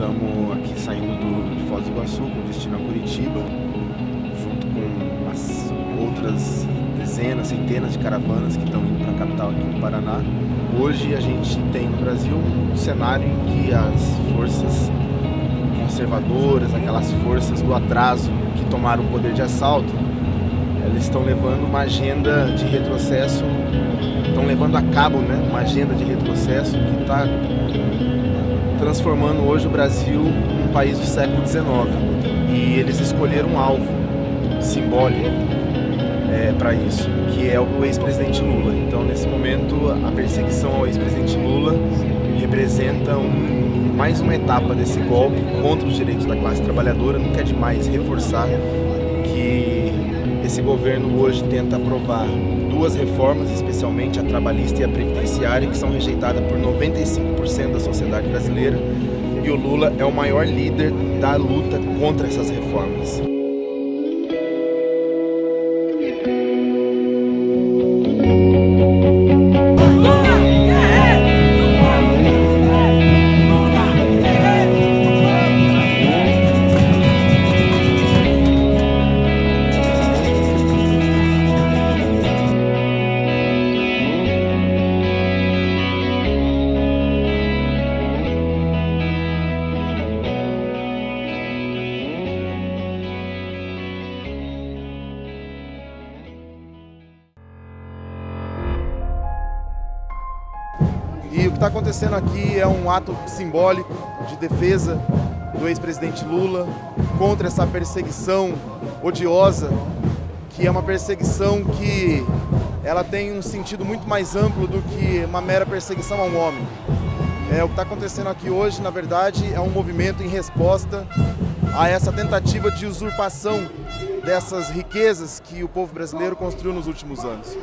estamos aqui saindo do, Foz do Iguaçu com destino a Curitiba, junto com as outras dezenas, centenas de caravanas que estão indo para a capital aqui no Paraná. Hoje a gente tem no Brasil um cenário em que as forças conservadoras, aquelas forças do atraso que tomaram o poder de assalto, eles estão levando uma agenda de retrocesso, estão levando a cabo né, uma agenda de retrocesso que está transformando hoje o Brasil num país do século XIX. E eles escolheram um alvo simbólico é, para isso, que é o ex-presidente Lula. Então, nesse momento, a perseguição ao ex-presidente Lula representa um, mais uma etapa desse golpe contra os direitos da classe trabalhadora. Nunca é demais reforçar que esse governo hoje tenta aprovar duas reformas, especialmente a trabalhista e a previdenciária, que são rejeitadas por 95% da sociedade brasileira, e o Lula é o maior líder da luta contra essas reformas. E o que está acontecendo aqui é um ato simbólico de defesa do ex-presidente Lula contra essa perseguição odiosa, que é uma perseguição que ela tem um sentido muito mais amplo do que uma mera perseguição a um homem. É, o que está acontecendo aqui hoje, na verdade, é um movimento em resposta a essa tentativa de usurpação dessas riquezas que o povo brasileiro construiu nos últimos anos.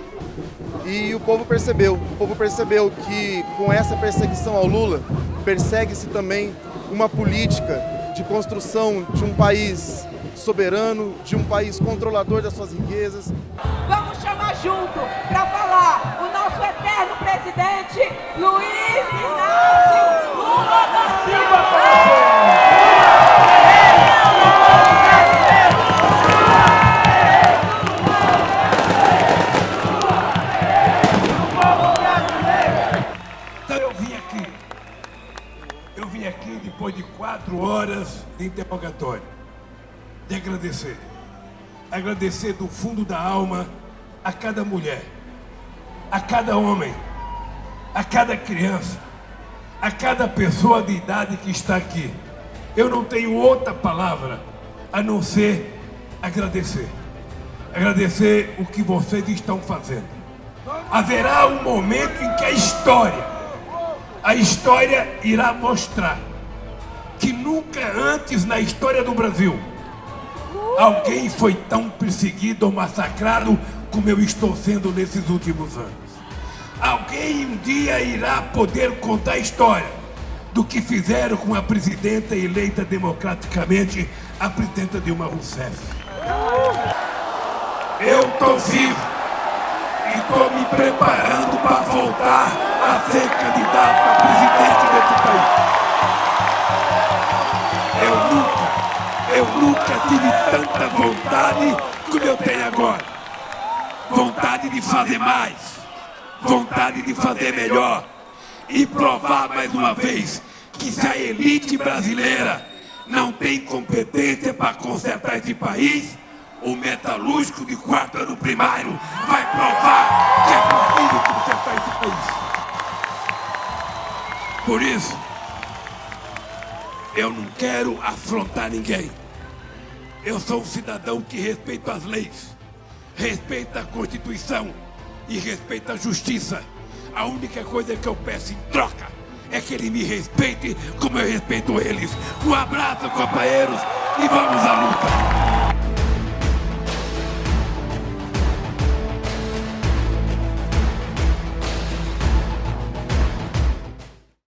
E o povo percebeu, o povo percebeu que com essa perseguição ao Lula, persegue-se também uma política de construção de um país soberano, de um país controlador das suas riquezas. Vamos chamar junto para falar o nosso eterno presidente Luiz Inácio depois de quatro horas de interrogatório, de agradecer. Agradecer do fundo da alma a cada mulher, a cada homem, a cada criança, a cada pessoa de idade que está aqui. Eu não tenho outra palavra a não ser agradecer. Agradecer o que vocês estão fazendo. Haverá um momento em que a história, a história irá mostrar que nunca antes na história do Brasil alguém foi tão perseguido ou massacrado como eu estou sendo nesses últimos anos. Alguém um dia irá poder contar a história do que fizeram com a presidenta eleita democraticamente, a presidenta Dilma Rousseff. Eu estou vivo e estou me preparando para voltar a ser candidato Eu nunca tive tanta vontade como eu tenho agora. Vontade de fazer mais. Vontade de fazer melhor. E provar mais uma vez que se a elite brasileira não tem competência para consertar esse país, o metalúrgico de quarto ano primário vai provar que é possível consertar esse país. Por isso, eu não quero afrontar ninguém. Eu sou um cidadão que respeita as leis, respeita a Constituição e respeita a justiça. A única coisa que eu peço em troca é que ele me respeite como eu respeito eles. Um abraço, companheiros, e vamos à luta!